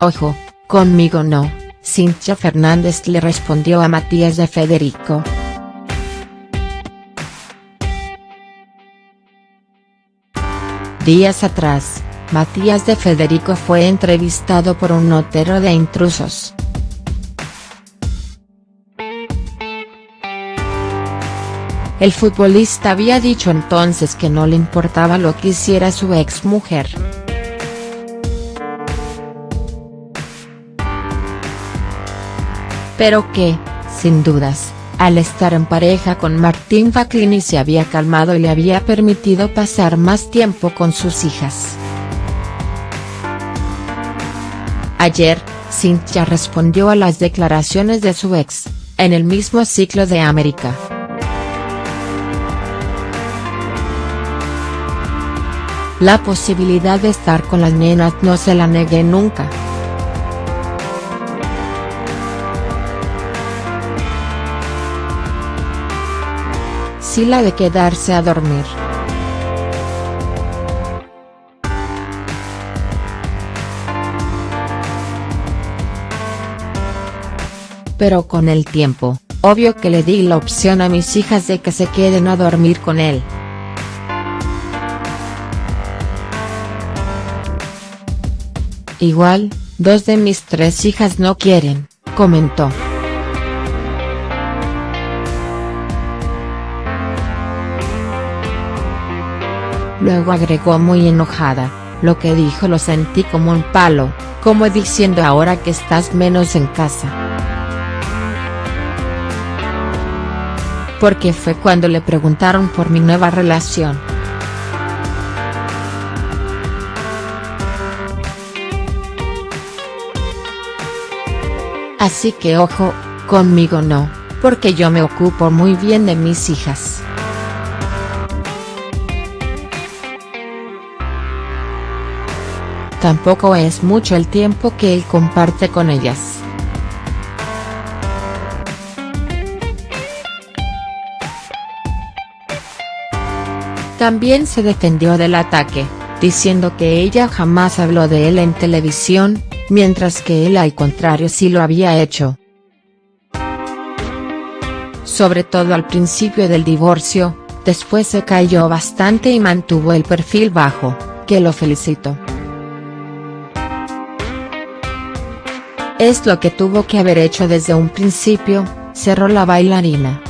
Ojo, conmigo no, Cintia Fernández le respondió a Matías de Federico. Días atrás, Matías de Federico fue entrevistado por un notero de intrusos. El futbolista había dicho entonces que no le importaba lo que hiciera su ex Pero que, sin dudas, al estar en pareja con Martín Faclini se había calmado y le había permitido pasar más tiempo con sus hijas. Ayer, Cintia respondió a las declaraciones de su ex, en el mismo ciclo de América. La posibilidad de estar con las nenas no se la negué nunca. Sí la de quedarse a dormir. Pero con el tiempo, obvio que le di la opción a mis hijas de que se queden a dormir con él. Igual, dos de mis tres hijas no quieren, comentó. Luego agregó muy enojada, lo que dijo lo sentí como un palo, como diciendo ahora que estás menos en casa. Porque fue cuando le preguntaron por mi nueva relación. Así que ojo, conmigo no, porque yo me ocupo muy bien de mis hijas. Tampoco es mucho el tiempo que él comparte con ellas. También se defendió del ataque, diciendo que ella jamás habló de él en televisión, mientras que él al contrario sí lo había hecho. Sobre todo al principio del divorcio, después se cayó bastante y mantuvo el perfil bajo, que lo felicito. Es lo que tuvo que haber hecho desde un principio, cerró la bailarina.